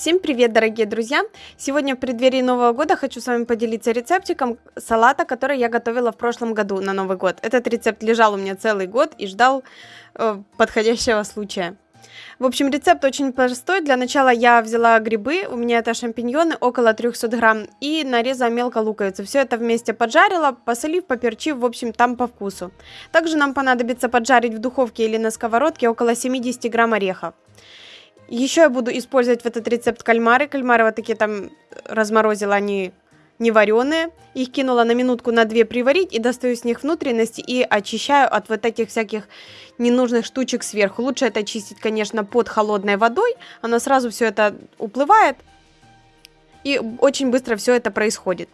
Всем привет, дорогие друзья! Сегодня в преддверии Нового года хочу с вами поделиться рецептиком салата, который я готовила в прошлом году на Новый год. Этот рецепт лежал у меня целый год и ждал э, подходящего случая. В общем, рецепт очень простой. Для начала я взяла грибы, у меня это шампиньоны, около 300 грамм, и нарезала мелко луковицу. Все это вместе поджарила, посолив, поперчив, в общем, там по вкусу. Также нам понадобится поджарить в духовке или на сковородке около 70 грамм орехов. Еще я буду использовать в этот рецепт кальмары. Кальмары вот такие там разморозила, они не вареные. Их кинула на минутку на две приварить и достаю с них внутренности и очищаю от вот этих всяких ненужных штучек сверху. Лучше это очистить, конечно, под холодной водой. Она сразу все это уплывает. И очень быстро все это происходит.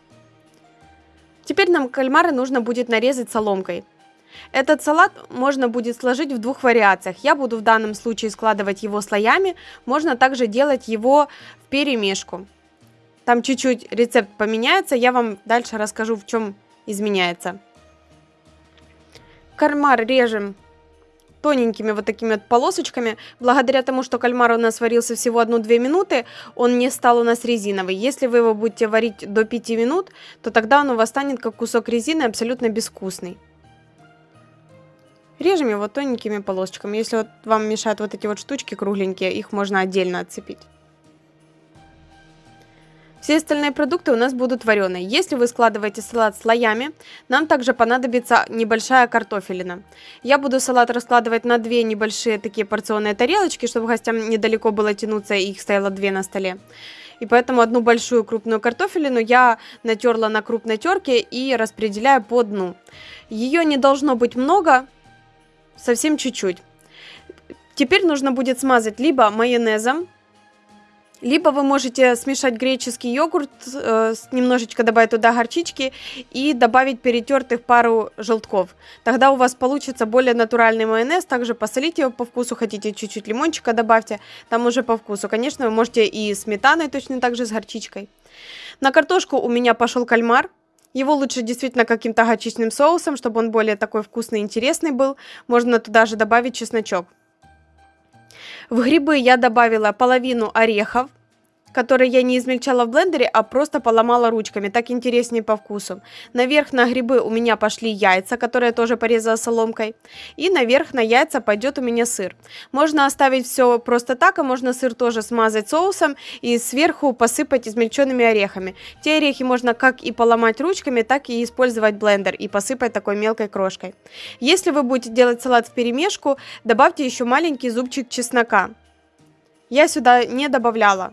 Теперь нам кальмары нужно будет нарезать соломкой. Этот салат можно будет сложить в двух вариациях. Я буду в данном случае складывать его слоями. Можно также делать его в перемешку. Там чуть-чуть рецепт поменяется. Я вам дальше расскажу, в чем изменяется. Кальмар режем тоненькими вот такими вот полосочками. Благодаря тому, что кальмар у нас варился всего 1-2 минуты, он не стал у нас резиновый. Если вы его будете варить до 5 минут, то тогда он у вас станет как кусок резины, абсолютно безвкусный. Режем его тоненькими полосочками. Если вот вам мешают вот эти вот штучки кругленькие, их можно отдельно отцепить. Все остальные продукты у нас будут вареные. Если вы складываете салат слоями, нам также понадобится небольшая картофелина. Я буду салат раскладывать на две небольшие такие порционные тарелочки, чтобы гостям недалеко было тянуться, и их стояло две на столе. И поэтому одну большую крупную картофелину я натерла на крупной терке и распределяю по дну. Ее не должно быть много, совсем чуть-чуть. Теперь нужно будет смазать либо майонезом, либо вы можете смешать греческий йогурт, э, немножечко добавить туда горчички и добавить перетертых пару желтков. Тогда у вас получится более натуральный майонез. Также посолите его по вкусу, хотите чуть-чуть лимончика добавьте, там уже по вкусу. Конечно, вы можете и сметаной точно так же с горчичкой. На картошку у меня пошел кальмар. Его лучше действительно каким-то горчичным соусом, чтобы он более такой вкусный и интересный был. Можно туда же добавить чесночок. В грибы я добавила половину орехов которые я не измельчала в блендере, а просто поломала ручками, так интереснее по вкусу. Наверх на грибы у меня пошли яйца, которые я тоже порезала соломкой. И наверх на яйца пойдет у меня сыр. Можно оставить все просто так, а можно сыр тоже смазать соусом и сверху посыпать измельченными орехами. Те орехи можно как и поломать ручками, так и использовать блендер и посыпать такой мелкой крошкой. Если вы будете делать салат в перемешку, добавьте еще маленький зубчик чеснока. Я сюда не добавляла.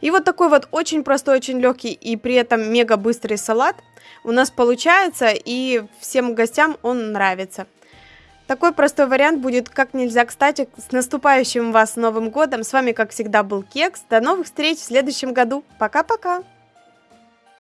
И вот такой вот очень простой, очень легкий и при этом мега быстрый салат у нас получается, и всем гостям он нравится. Такой простой вариант будет как нельзя кстати. С наступающим вас Новым Годом! С вами, как всегда, был Кекс. До новых встреч в следующем году. Пока-пока!